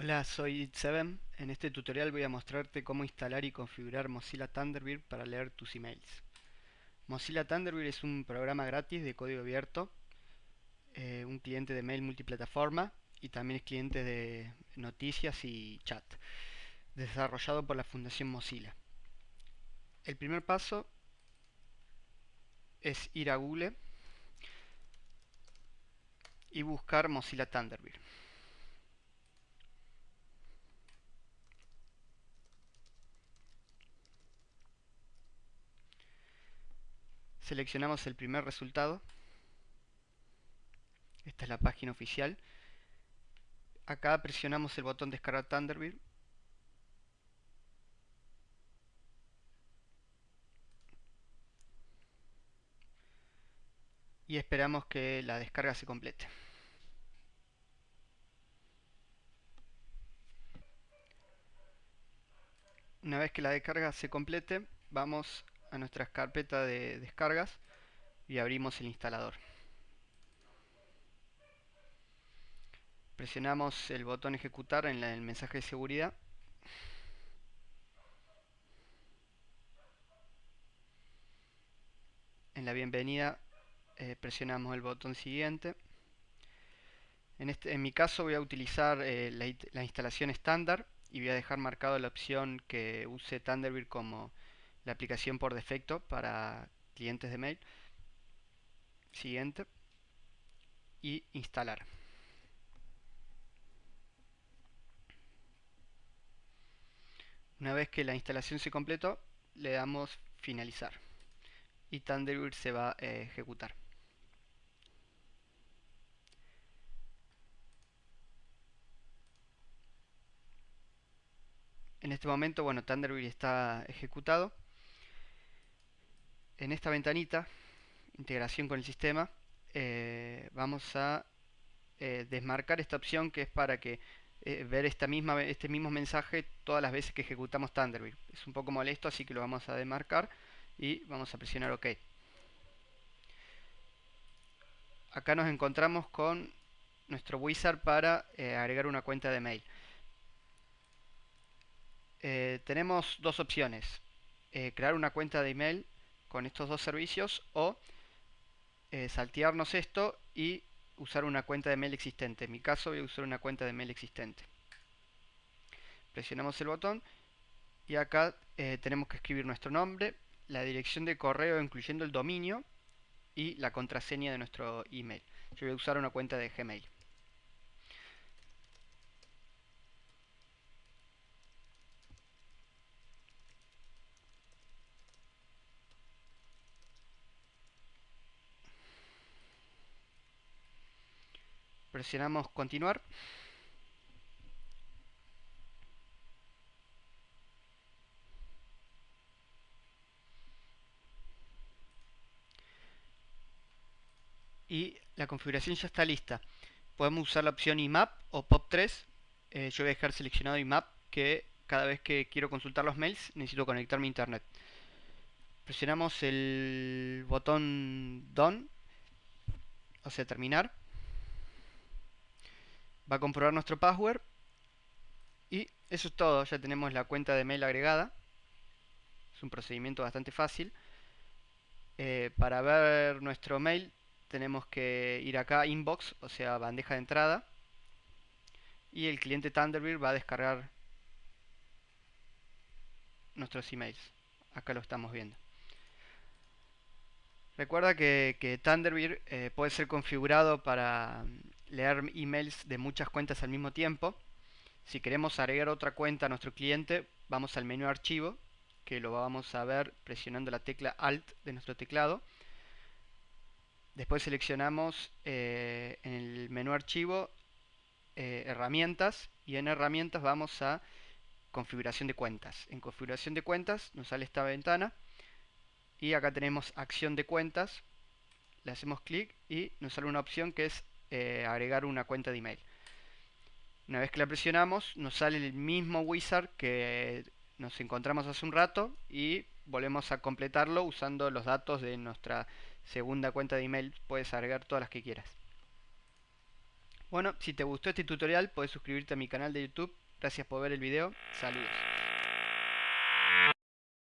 Hola, soy It7. En este tutorial voy a mostrarte cómo instalar y configurar Mozilla Thunderbird para leer tus emails. Mozilla Thunderbird es un programa gratis de código abierto, eh, un cliente de mail multiplataforma y también es cliente de noticias y chat, desarrollado por la Fundación Mozilla. El primer paso es ir a Google y buscar Mozilla Thunderbird. Seleccionamos el primer resultado. Esta es la página oficial. Acá presionamos el botón descargar Thunderbird. Y esperamos que la descarga se complete. Una vez que la descarga se complete, vamos a nuestra carpeta de descargas y abrimos el instalador. Presionamos el botón ejecutar en el mensaje de seguridad. En la bienvenida eh, presionamos el botón siguiente. En, este, en mi caso voy a utilizar eh, la, la instalación estándar y voy a dejar marcado la opción que use Thunderbird como la aplicación por defecto para clientes de mail. Siguiente. Y instalar. Una vez que la instalación se completó, le damos finalizar. Y Thunderbird se va a ejecutar. En este momento, bueno, Thunderbird está ejecutado en esta ventanita, integración con el sistema, eh, vamos a eh, desmarcar esta opción que es para que eh, ver esta misma, este mismo mensaje todas las veces que ejecutamos Thunderbird. Es un poco molesto, así que lo vamos a desmarcar y vamos a presionar OK. Acá nos encontramos con nuestro wizard para agregar una cuenta de mail. tenemos dos opciones. crear una cuenta de email con estos dos servicios o eh, saltearnos esto y usar una cuenta de mail existente. En mi caso voy a usar una cuenta de mail existente. Presionamos el botón y acá eh, tenemos que escribir nuestro nombre, la dirección de correo incluyendo el dominio y la contraseña de nuestro email. Yo voy a usar una cuenta de Gmail. Presionamos continuar. Y la configuración ya está lista. Podemos usar la opción IMAP o POP3. Eh, yo voy a dejar seleccionado IMAP que cada vez que quiero consultar los mails necesito conectarme a internet. Presionamos el botón Done o sea terminar va a comprobar nuestro password. Y eso es todo, ya tenemos la cuenta de mail agregada. Es un procedimiento bastante fácil. Eh, para ver nuestro mail tenemos que ir acá inbox, o sea bandeja de entrada. Y el cliente Thunderbird va a descargar nuestros emails. Acá lo estamos viendo. Recuerda que, Thunderbird eh, puede ser configurado para leer emails de muchas cuentas al mismo tiempo. Si queremos agregar otra cuenta a nuestro cliente, vamos al menú archivo, que lo vamos a ver presionando la tecla Alt de nuestro teclado. Después seleccionamos eh, en el menú archivo eh, herramientas y en herramientas vamos a configuración de cuentas. En configuración de cuentas nos sale esta ventana y acá tenemos acción de cuentas. Le hacemos clic y nos sale una opción que es eh, agregar una cuenta de email. Una vez que la presionamos, nos sale el mismo wizard que nos encontramos hace un rato y volvemos a completarlo usando los datos de nuestra segunda cuenta de email. Puedes agregar todas las que quieras. Bueno, si te gustó este tutorial, puedes suscribirte a mi canal de YouTube. Gracias por ver el video. Saludos.